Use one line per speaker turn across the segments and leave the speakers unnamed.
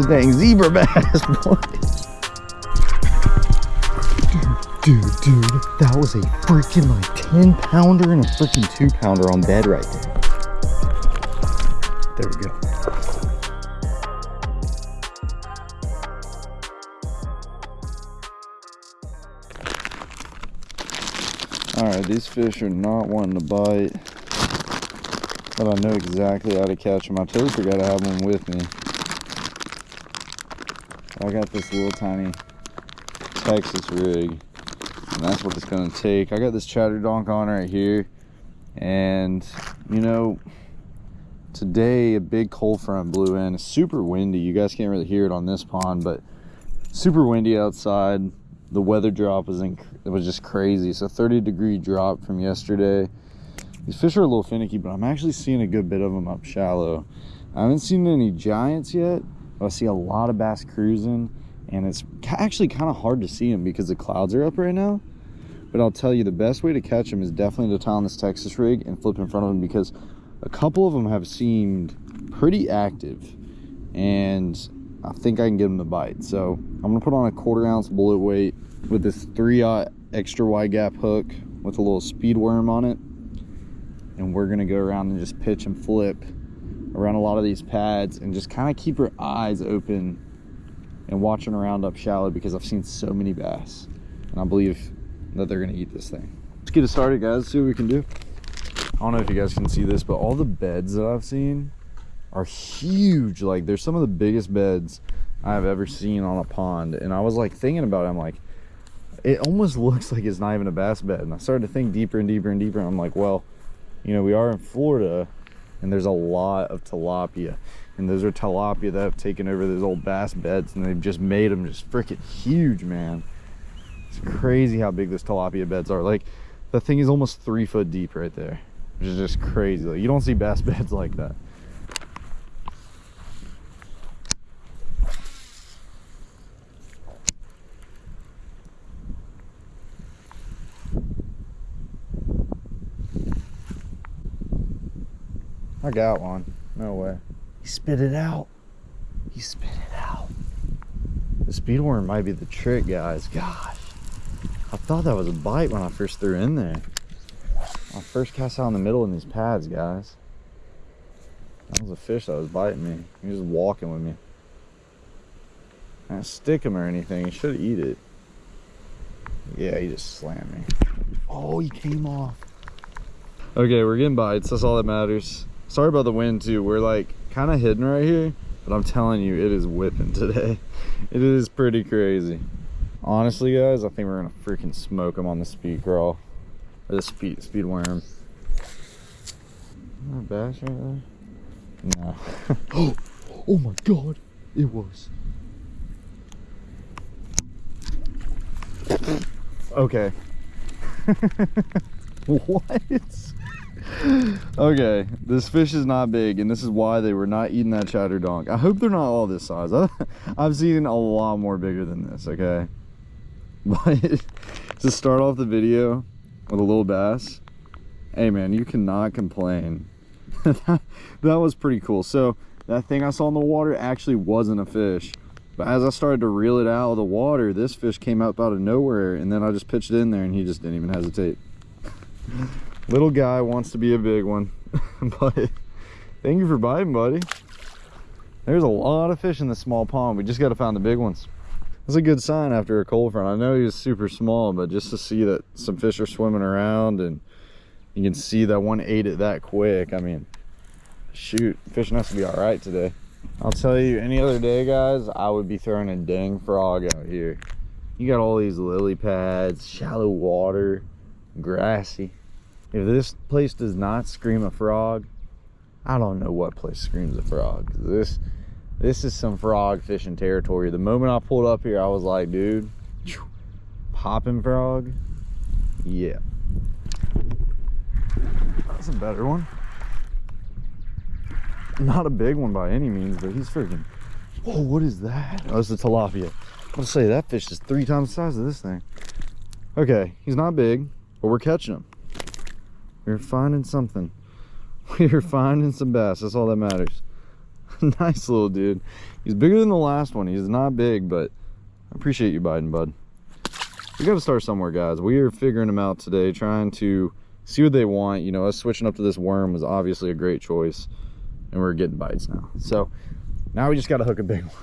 This dang zebra bass, boys. Dude, dude, dude, that was a freaking like 10 pounder and a freaking two pounder on bed right there. There we go. All right, these fish are not wanting to bite, but I know exactly how to catch them. I totally forgot to have one with me. I got this little tiny Texas rig, and that's what it's gonna take. I got this chatter donk on right here, and you know, today a big cold front blew in. It's super windy. You guys can't really hear it on this pond, but super windy outside the weather drop was in, it was just crazy. So 30 degree drop from yesterday. These fish are a little finicky, but I'm actually seeing a good bit of them up shallow. I haven't seen any giants yet, I see a lot of bass cruising, and it's actually kind of hard to see them because the clouds are up right now. But I'll tell you, the best way to catch them is definitely to tie on this Texas rig and flip in front of them because a couple of them have seemed pretty active, and I think I can get them to bite. So I'm gonna put on a quarter ounce bullet weight with this three aught extra wide gap hook with a little speed worm on it. And we're gonna go around and just pitch and flip around a lot of these pads and just kind of keep your eyes open and watching around up shallow because I've seen so many bass and I believe that they're gonna eat this thing. Let's get it started guys, see what we can do. I don't know if you guys can see this, but all the beds that I've seen are huge. Like there's some of the biggest beds I've ever seen on a pond. And I was like thinking about it, I'm like, it almost looks like it's not even a bass bed. And I started to think deeper and deeper and deeper. And I'm like, well, you know, we are in Florida and there's a lot of tilapia. And those are tilapia that have taken over those old bass beds and they've just made them just freaking huge, man. It's crazy how big those tilapia beds are. Like the thing is almost three foot deep right there, which is just crazy. Like, you don't see bass beds like that. I got one. No way. He spit it out. He spit it out. The speedworm might be the trick, guys. Gosh. I thought that was a bite when I first threw in there. I first cast out in the middle in these pads, guys. That was a fish that was biting me. He was walking with me. I didn't stick him or anything. He should eat it. Yeah, he just slammed me. Oh, he came off. Okay, we're getting bites. That's all that matters. Sorry about the wind too. We're like kind of hidden right here, but I'm telling you, it is whipping today. It is pretty crazy. Honestly, guys, I think we're gonna freaking smoke them on the speed crawl. Or the speed speed worm. Not bass right there? No. oh, oh my god, it was. Okay. what? okay, this fish is not big, and this is why they were not eating that chatter donk. I hope they're not all this size. I've seen a lot more bigger than this, okay? But to start off the video with a little bass, hey man, you cannot complain. that, that was pretty cool. So that thing I saw in the water actually wasn't a fish. But as I started to reel it out of the water, this fish came up out of nowhere, and then I just pitched it in there, and he just didn't even hesitate little guy wants to be a big one. But thank you for biting buddy. There's a lot of fish in this small pond. We just got to find the big ones. That's a good sign after a cold front. I know he was super small but just to see that some fish are swimming around and you can see that one ate it that quick i mean shoot fishing has to be all right today. I'll tell you any other day guys i would be throwing a dang frog out here. You got all these lily pads shallow water grassy if this place does not scream a frog, I don't know what place screams a frog. This this is some frog fishing territory. The moment I pulled up here, I was like, dude, popping frog. Yeah. That's a better one. Not a big one by any means, but he's freaking. Oh, what is that? Oh, it's a tilapia. I'll say that fish is three times the size of this thing. Okay, he's not big, but we're catching him. We're finding something. We're finding some bass. That's all that matters. nice little dude. He's bigger than the last one. He's not big, but I appreciate you biting, bud. We got to start somewhere, guys. We are figuring them out today, trying to see what they want. You know, us switching up to this worm was obviously a great choice, and we're getting bites now. So now we just got to hook a big one.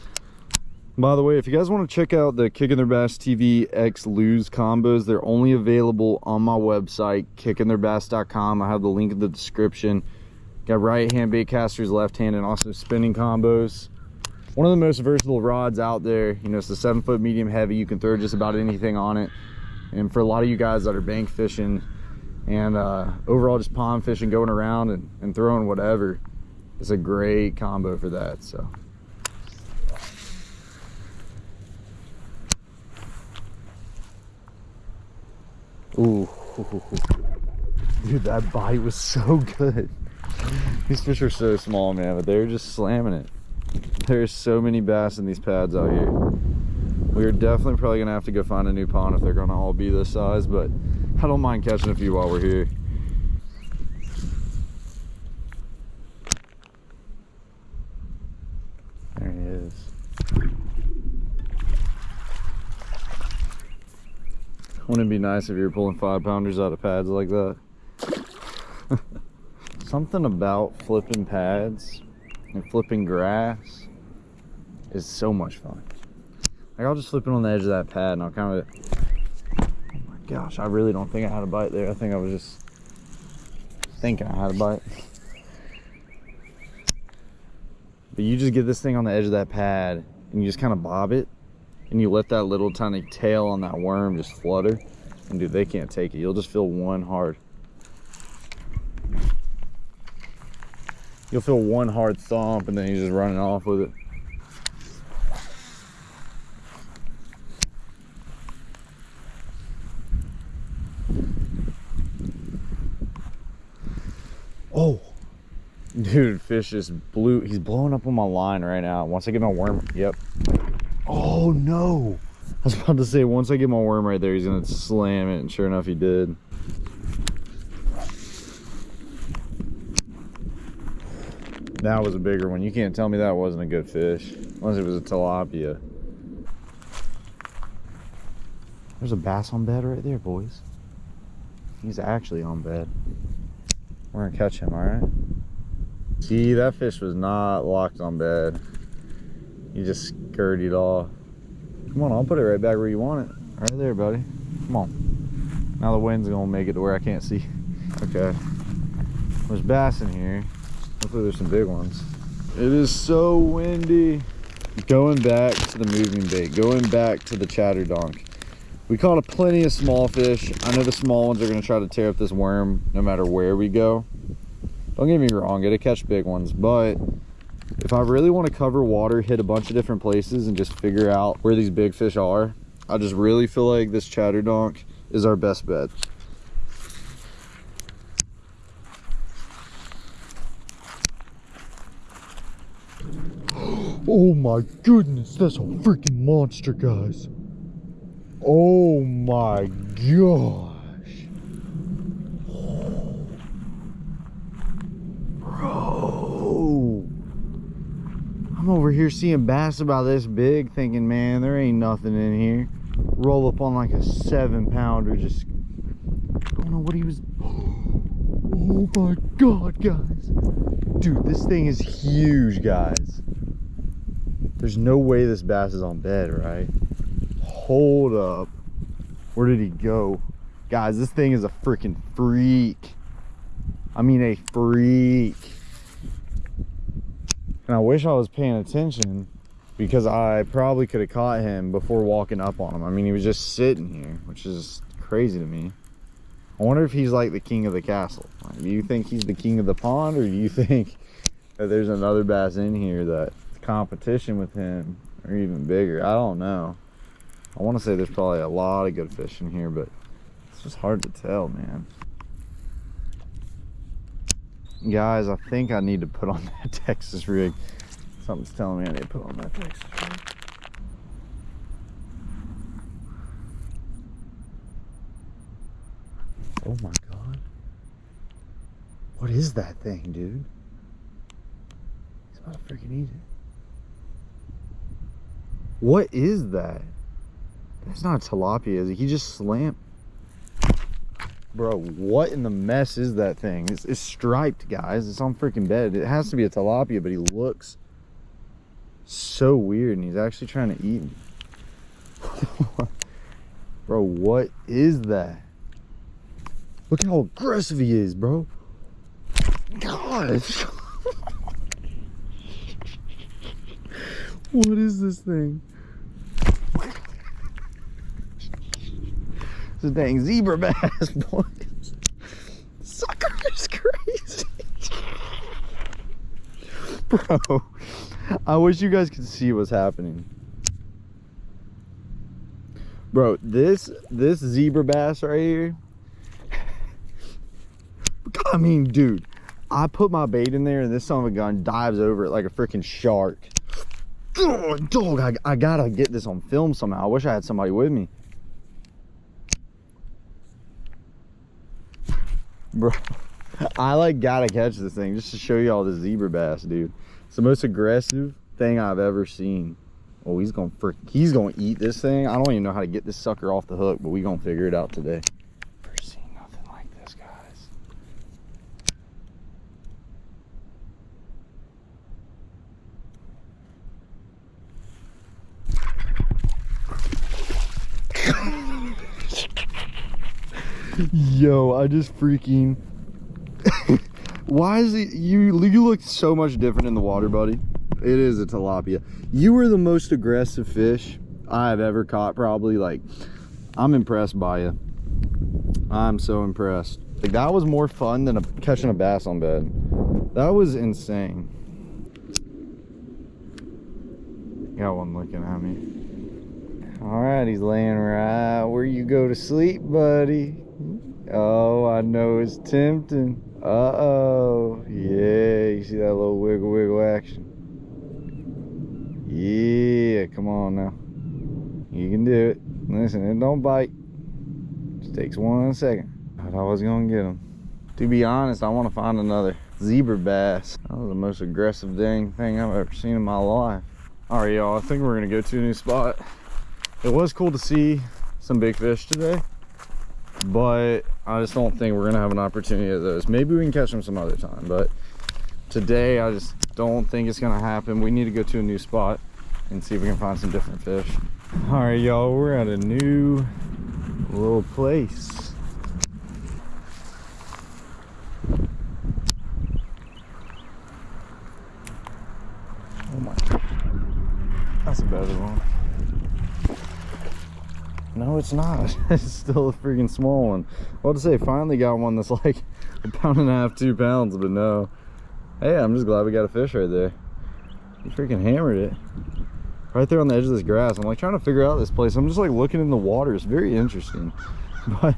By the way, if you guys want to check out the Kicking Their Bass TV X Lew's combos, they're only available on my website, kickingtheirbass.com. I have the link in the description. Got right hand bait casters, left hand, and also spinning combos. One of the most versatile rods out there. You know, it's the seven foot medium heavy. You can throw just about anything on it. And for a lot of you guys that are bank fishing and uh, overall just pond fishing, going around and, and throwing whatever, it's a great combo for that. So. Ooh, dude, that bite was so good. These fish are so small, man, but they're just slamming it. There's so many bass in these pads out here. We're definitely probably gonna have to go find a new pond if they're gonna all be this size, but I don't mind catching a few while we're here. There he is. Wouldn't it be nice if you were pulling five pounders out of pads like that? Something about flipping pads and flipping grass is so much fun. Like I'll just flip it on the edge of that pad and I'll kind of, oh my gosh, I really don't think I had a bite there. I think I was just thinking I had a bite. But you just get this thing on the edge of that pad and you just kind of bob it and you let that little tiny tail on that worm just flutter. And dude they can't take it. You'll just feel one hard. You'll feel one hard thump and then you're just running off with it. Oh. Dude fish just blew. He's blowing up on my line right now. Once i get my worm yep Oh no! I was about to say, once I get my worm right there, he's gonna slam it, and sure enough, he did. That was a bigger one. You can't tell me that wasn't a good fish, unless it was a tilapia. There's a bass on bed right there, boys. He's actually on bed. We're gonna catch him, all right? See, that fish was not locked on bed. You just scurried off. Come on, I'll put it right back where you want it. Right there, buddy. Come on. Now the wind's gonna make it to where I can't see. Okay. There's bass in here. Hopefully there's some big ones. It is so windy. Going back to the moving bait, going back to the chatter donk. We caught a plenty of small fish. I know the small ones are gonna try to tear up this worm no matter where we go. Don't get me wrong, get to catch big ones, but if I really want to cover water, hit a bunch of different places and just figure out where these big fish are, I just really feel like this chatter donk is our best bet. Oh my goodness, that's a freaking monster, guys. Oh my gosh. Bro. I'm over here seeing bass about this big thinking, man, there ain't nothing in here. Roll up on like a seven pounder, just don't know what he was. Oh my God, guys. Dude, this thing is huge, guys. There's no way this bass is on bed, right? Hold up. Where did he go? Guys, this thing is a freaking freak. I mean a freak. And I wish I was paying attention because I probably could have caught him before walking up on him. I mean, he was just sitting here, which is crazy to me. I wonder if he's like the king of the castle. Like, do you think he's the king of the pond or do you think that there's another bass in here that competition with him or even bigger. I don't know. I want to say there's probably a lot of good fish in here, but it's just hard to tell, man. Guys, I think I need to put on that Texas rig. Something's telling me I need to put on that Texas rig. Oh my God. What is that thing, dude? He's How to freaking eat it. What is that? That's not a tilapia, is it? He just slammed. Bro, what in the mess is that thing? It's, it's striped, guys. It's on freaking bed. It has to be a tilapia, but he looks so weird, and he's actually trying to eat me. bro, what is that? Look how aggressive he is, bro. Gosh. what is this thing? It's a dang zebra bass, boy. Sucker is crazy. Bro, I wish you guys could see what's happening. Bro, this this zebra bass right here. I mean, dude, I put my bait in there and this son of a gun dives over it like a freaking shark. Oh, dog, I, I gotta get this on film somehow. I wish I had somebody with me. Bro, I like gotta catch this thing just to show you all the zebra bass, dude. It's the most aggressive thing I've ever seen. Oh, he's gonna frick, he's gonna eat this thing. I don't even know how to get this sucker off the hook, but we gonna figure it out today. Never seen nothing like this, guys. Yo, I just freaking. Why is it you? You look so much different in the water, buddy. It is a tilapia. You were the most aggressive fish I have ever caught. Probably like, I'm impressed by you. I'm so impressed. Like that was more fun than a, catching a bass on bed. That was insane. Got one looking at me. All right, he's laying right where you go to sleep, buddy. Oh, I know it's tempting. Uh-oh. Yeah, you see that little wiggle wiggle action? Yeah, come on now. You can do it. Listen, it don't bite. Just takes one second. I thought I was gonna get him. To be honest, I want to find another zebra bass. That was the most aggressive dang thing I've ever seen in my life. All right, y'all, I think we're gonna go to a new spot. It was cool to see some big fish today but I just don't think we're gonna have an opportunity of those. Maybe we can catch them some other time, but today I just don't think it's gonna happen. We need to go to a new spot and see if we can find some different fish. All right, y'all, we're at a new little place. Oh my, that's a better one. It's not. it's still a freaking small one. Well, to say, finally got one that's like a pound and a half, two pounds, but no. Hey, I'm just glad we got a fish right there. He freaking hammered it. Right there on the edge of this grass. I'm like trying to figure out this place. I'm just like looking in the water. It's very interesting. But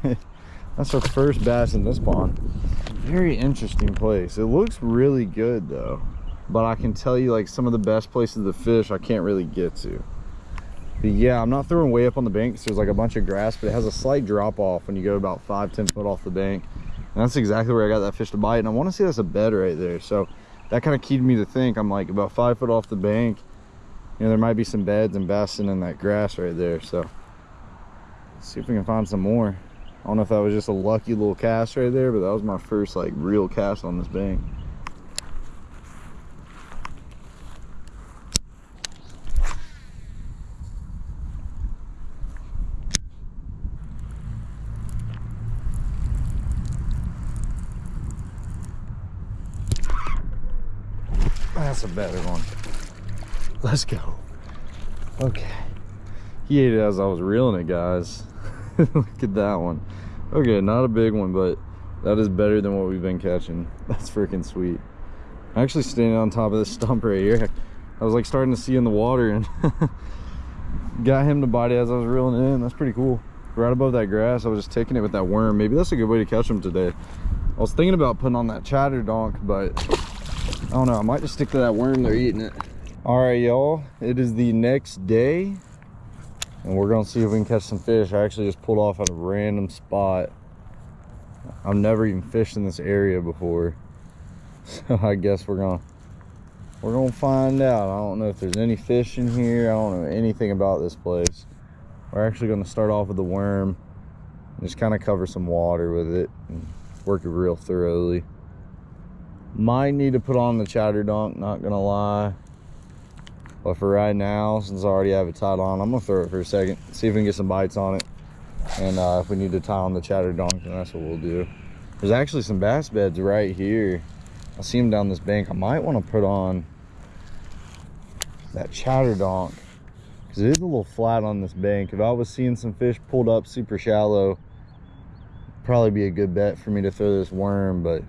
that's our first bass in this pond. Very interesting place. It looks really good though. But I can tell you like some of the best places to fish I can't really get to. But yeah, I'm not throwing way up on the bank there's like a bunch of grass, but it has a slight drop off when you go about five, 10 foot off the bank. And that's exactly where I got that fish to bite. And I want to see that's a bed right there. So that kind of keyed me to think I'm like about five foot off the bank. You know, there might be some beds and bassin in that grass right there. So let's see if we can find some more. I don't know if that was just a lucky little cast right there, but that was my first like real cast on this bank. That's a better one. Let's go. Okay. He ate it as I was reeling it, guys. Look at that one. Okay, not a big one, but that is better than what we've been catching. That's freaking sweet. I'm actually standing on top of this stump right here. I was like starting to see in the water and got him to bite it as I was reeling it in. That's pretty cool. Right above that grass, I was just taking it with that worm. Maybe that's a good way to catch them today. I was thinking about putting on that chatter donk, but Oh, I don't know. I might just stick to that worm. They're eating it. All right, y'all. It is the next day. And we're going to see if we can catch some fish. I actually just pulled off at a random spot. I've never even fished in this area before. So I guess we're going to we're gonna find out. I don't know if there's any fish in here. I don't know anything about this place. We're actually gonna start off with the worm. And just kind of cover some water with it and work it real thoroughly. Might need to put on the chatter donk, not gonna lie. But for right now, since I already have it tied on, I'm gonna throw it for a second, see if we can get some bites on it. And uh, if we need to tie on the chatter donk, then that's what we'll do. There's actually some bass beds right here. I see them down this bank. I might want to put on that chatter donk because it is a little flat on this bank. If I was seeing some fish pulled up super shallow, probably be a good bet for me to throw this worm, but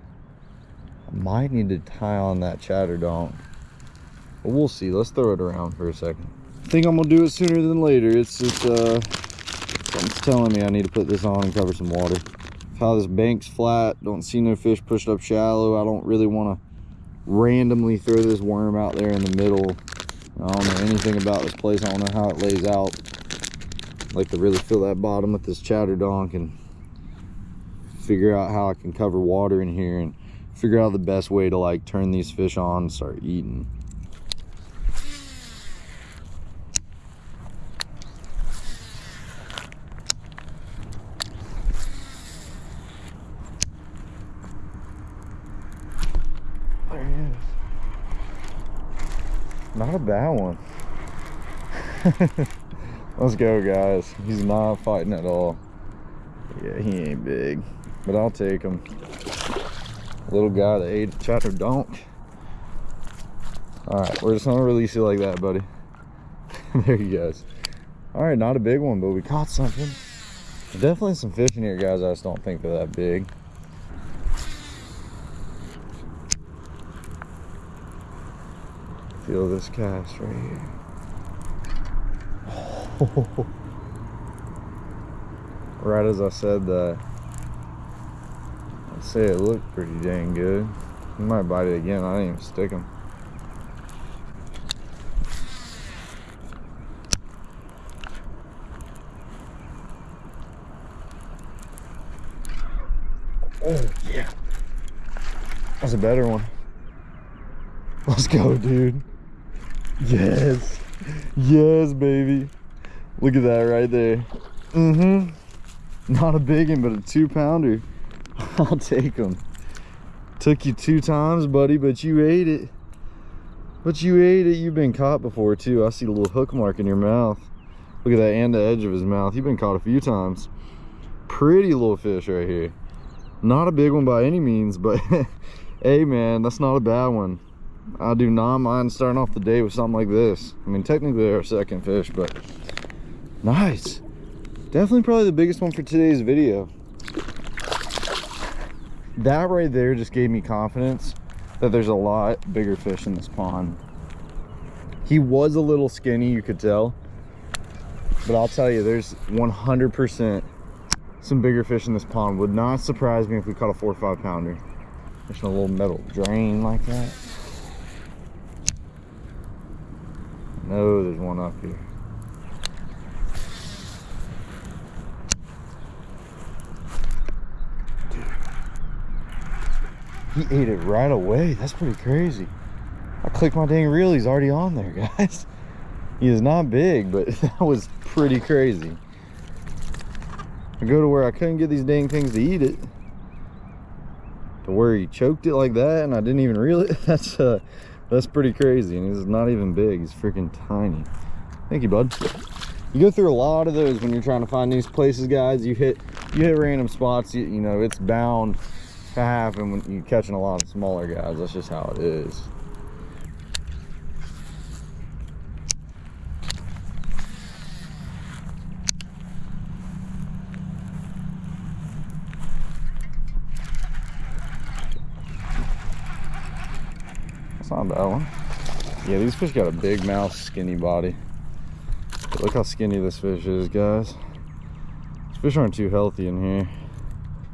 Might need to tie on that chatter donk. But we'll see. Let's throw it around for a second. I think I'm gonna do it sooner than later. It's just uh something's telling me I need to put this on and cover some water how this bank's flat don't see no fish pushed up shallow i don't really want to randomly throw this worm out there in the middle i don't know anything about this place i don't know how it lays out I'd like to really fill that bottom with this chatter donk and figure out how i can cover water in here and figure out the best way to like turn these fish on and start eating There he is. Not a bad one. Let's go, guys. He's not fighting at all. Yeah, he ain't big, but I'll take him. Little guy that ate chatter donk. All right, we're just gonna release you like that, buddy. there he goes. All right, not a big one, but we caught something. Definitely some fish in here, guys. I just don't think they're that big. Feel this cast right here. Oh. Right as I said that, I'd say it looked pretty dang good. He might bite it again. I didn't even stick him. Oh, yeah. That's a better one. Let's go, dude. Yes. Yes, baby. Look at that right there. Mm-hmm. Not a big one, but a two pounder. I'll take them. Took you two times, buddy, but you ate it. But you ate it. You've been caught before, too. I see a little hook mark in your mouth. Look at that and the edge of his mouth. You've been caught a few times. Pretty little fish right here. Not a big one by any means, but hey, man, that's not a bad one. I do not mind starting off the day with something like this. I mean, technically our second fish, but nice. Definitely probably the biggest one for today's video. That right there just gave me confidence that there's a lot bigger fish in this pond. He was a little skinny, you could tell. But I'll tell you, there's 100% some bigger fish in this pond. Would not surprise me if we caught a four or five pounder. Just a little metal drain like that. No, there's one up here. He ate it right away. That's pretty crazy. I clicked my dang reel. He's already on there, guys. He is not big, but that was pretty crazy. I go to where I couldn't get these dang things to eat it. To where he choked it like that and I didn't even reel it. That's uh that's pretty crazy, and he's not even big. He's freaking tiny. Thank you, bud. You go through a lot of those when you're trying to find these places, guys. You hit you hit random spots. You, you know, it's bound to happen when you're catching a lot of smaller guys. That's just how it is. That's not a bad one. Yeah, these fish got a big mouth, skinny body. But look how skinny this fish is, guys. These fish aren't too healthy in here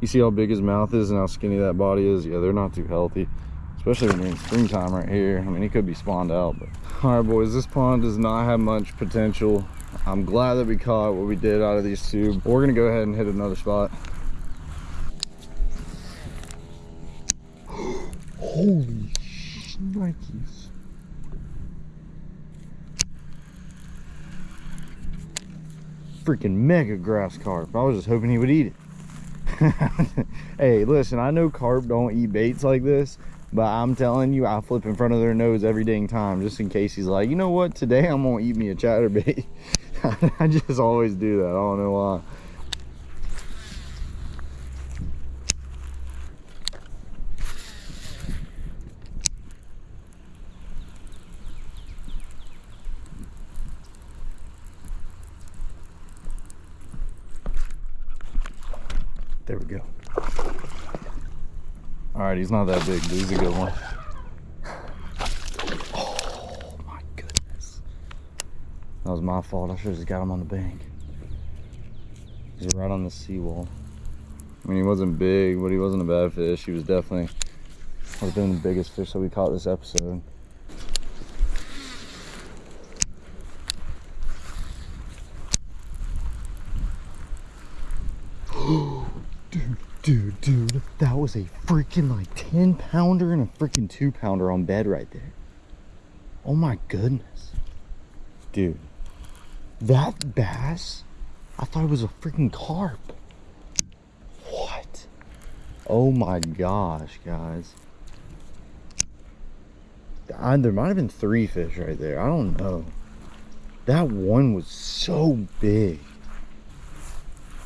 you see how big his mouth is and how skinny that body is? Yeah they're not too healthy especially when you're in springtime right here. I mean he could be spawned out but all right boys this pond does not have much potential. I'm glad that we caught what we did out of these two we're gonna go ahead and hit another spot. Holy shnikes. Freaking mega grass carp. I was just hoping he would eat it. hey, listen, I know carp don't eat baits like this, but I'm telling you, I flip in front of their nose every dang time just in case he's like, you know what, today I'm gonna eat me a chatterbait. I just always do that. I don't know why. There we go. All right, he's not that big, but he's a good one. Oh my goodness. That was my fault. I should have just got him on the bank. He's right on the seawall. I mean, he wasn't big, but he wasn't a bad fish. He was definitely, was been the biggest fish that we caught this episode. dude, dude, dude, that was a freaking like 10 pounder and a freaking two pounder on bed right there. Oh my goodness. Dude, that bass, I thought it was a freaking carp. What? Oh my gosh, guys. I, there might have been three fish right there. I don't know. That one was so big.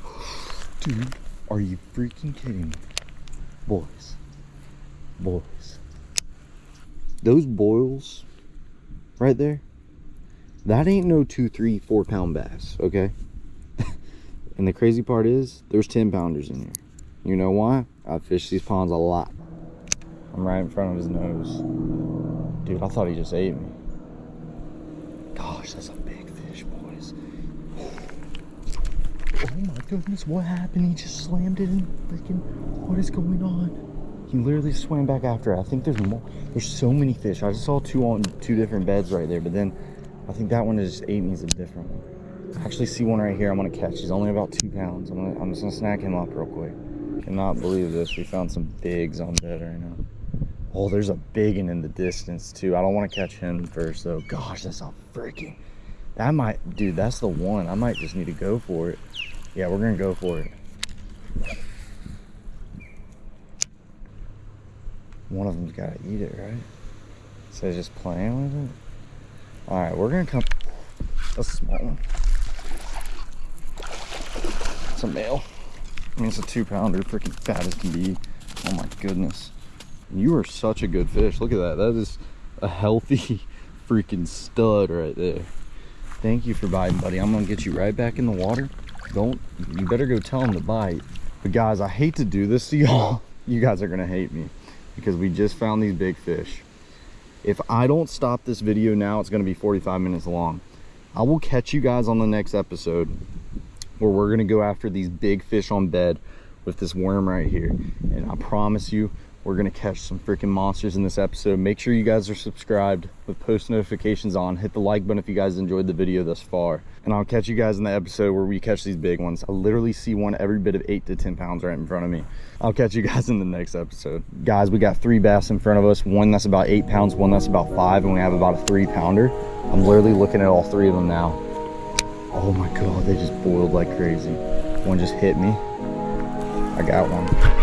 Dude, are you freaking kidding me? Boys. Boys. Those boils right there, that ain't no two, three, four pound bass, okay? and the crazy part is, there's 10 pounders in here. You know why? I fish these ponds a lot. I'm right in front of his nose. Dude, I thought he just ate me. Gosh, that's a big fish, boys. Oh my goodness, what happened? He just slammed it in freaking, what is going on? He literally swam back after it. I think there's more, there's so many fish. I just saw two on two different beds right there, but then I think that one is just ate me is a different one. I actually see one right here I'm gonna catch. He's only about two pounds. I'm, gonna, I'm just gonna snag him up real quick. Cannot believe this. We found some bigs on bed right now. Oh, there's a big one in the distance too. I don't want to catch him first though. Gosh, that's a freaking, that might, dude, that's the one. I might just need to go for it. Yeah, we're gonna go for it. One of them's gotta eat it, right? So just playing with it. All right, we're gonna come. That's a small one. It's a male. I mean, it's a two pounder, freaking fat as can be. Oh my goodness. You are such a good fish. Look at that. That is a healthy freaking stud right there. Thank you for biting, buddy. I'm gonna get you right back in the water. Don't, you better go tell him to bite. But guys, I hate to do this to y'all. You guys are gonna hate me because we just found these big fish. If I don't stop this video now, it's gonna be 45 minutes long. I will catch you guys on the next episode where we're gonna go after these big fish on bed with this worm right here. And I promise you, we're gonna catch some freaking monsters in this episode. Make sure you guys are subscribed with post notifications on. Hit the like button if you guys enjoyed the video thus far. And I'll catch you guys in the episode where we catch these big ones. I literally see one every bit of eight to 10 pounds right in front of me. I'll catch you guys in the next episode. Guys, we got three bass in front of us. One that's about eight pounds, one that's about five, and we have about a three pounder. I'm literally looking at all three of them now. Oh my God, they just boiled like crazy. One just hit me. I got one.